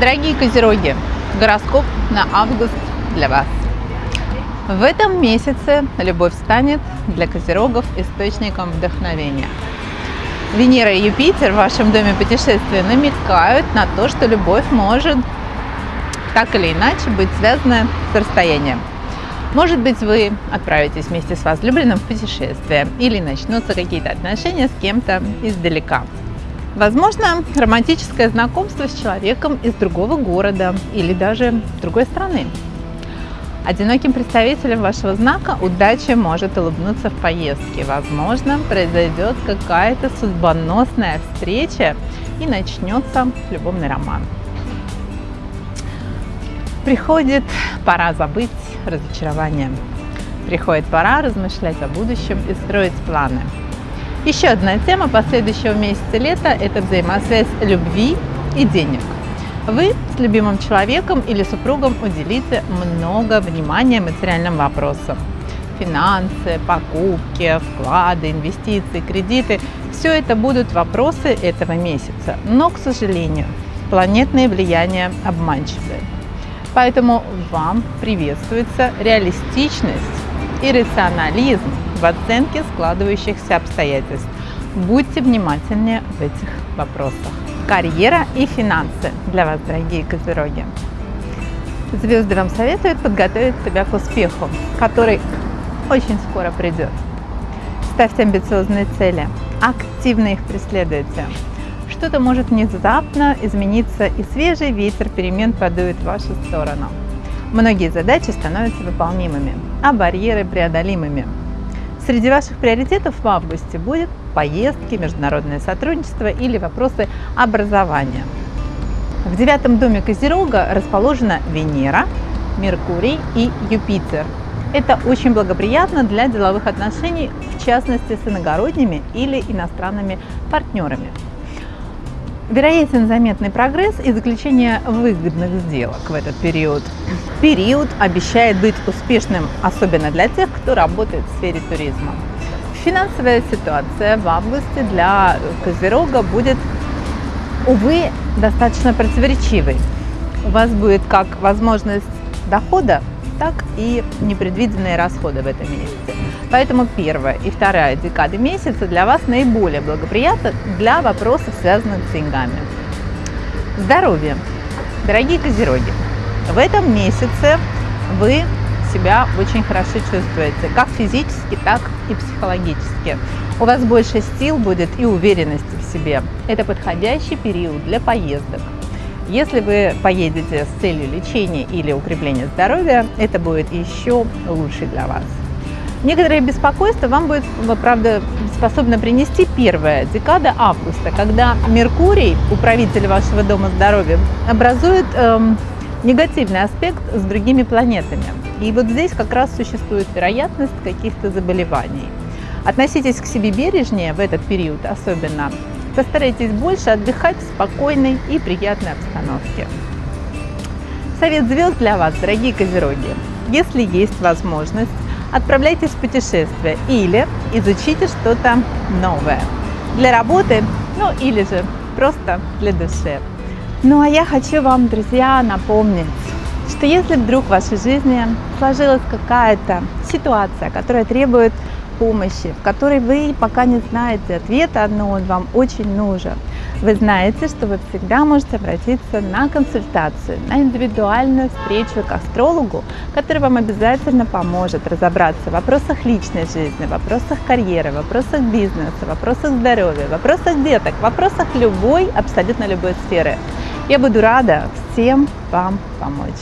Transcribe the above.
Дорогие козероги, гороскоп на август для вас. В этом месяце любовь станет для козерогов источником вдохновения. Венера и Юпитер в вашем доме путешествия намекают на то, что любовь может так или иначе быть связана с расстоянием. Может быть, вы отправитесь вместе с возлюбленным в путешествие или начнутся какие-то отношения с кем-то издалека. Возможно, романтическое знакомство с человеком из другого города или даже другой страны. Одиноким представителям вашего знака удача может улыбнуться в поездке. Возможно, произойдет какая-то судьбоносная встреча и начнется любовный роман. Приходит пора забыть разочарование. Приходит пора размышлять о будущем и строить планы. Еще одна тема последующего месяца лета – это взаимосвязь любви и денег. Вы с любимым человеком или супругом уделите много внимания материальным вопросам. Финансы, покупки, вклады, инвестиции, кредиты – все это будут вопросы этого месяца. Но, к сожалению, планетные влияния обманчивы. Поэтому вам приветствуется реалистичность и рационализм в оценке складывающихся обстоятельств. Будьте внимательнее в этих вопросах. Карьера и финансы для вас, дорогие козероги. Звезды вам советуют подготовить себя к успеху, который очень скоро придет. Ставьте амбициозные цели, активно их преследуйте. Что-то может внезапно измениться, и свежий ветер перемен подует в вашу сторону. Многие задачи становятся выполнимыми, а барьеры преодолимыми. Среди ваших приоритетов в августе будет поездки, международное сотрудничество или вопросы образования. В девятом доме Козерога расположена Венера, Меркурий и Юпитер. Это очень благоприятно для деловых отношений, в частности с иногородними или иностранными партнерами. Вероятен заметный прогресс и заключение выгодных сделок в этот период. Период обещает быть успешным, особенно для тех, кто работает в сфере туризма. Финансовая ситуация в августе для Козерога будет, увы, достаточно противоречивой. У вас будет как возможность дохода, так и непредвиденные расходы в этом месяце. Поэтому первая и вторая декады месяца для вас наиболее благоприятны для вопросов, связанных с деньгами. Здоровье. Дорогие козероги, в этом месяце вы себя очень хорошо чувствуете, как физически, так и психологически. У вас больше сил будет и уверенности в себе. Это подходящий период для поездок. Если вы поедете с целью лечения или укрепления здоровья, это будет еще лучше для вас. Некоторые беспокойства вам будет, правда, способно принести первая декада августа, когда Меркурий, управитель вашего дома здоровья, образует эм, негативный аспект с другими планетами. И вот здесь как раз существует вероятность каких-то заболеваний. Относитесь к себе бережнее в этот период особенно. Постарайтесь больше отдыхать в спокойной и приятной обстановке. Совет звезд для вас, дорогие козероги. Если есть возможность, отправляйтесь в путешествие или изучите что-то новое. Для работы, ну или же просто для души. Ну а я хочу вам, друзья, напомнить, что если вдруг в вашей жизни сложилась какая-то ситуация, которая требует помощи, в которой вы пока не знаете ответа, но он вам очень нужен, вы знаете, что вы всегда можете обратиться на консультацию, на индивидуальную встречу к астрологу, который вам обязательно поможет разобраться в вопросах личной жизни, в вопросах карьеры, в вопросах бизнеса, в вопросах здоровья, в вопросах деток, в вопросах любой, абсолютно любой сферы. Я буду рада всем вам помочь.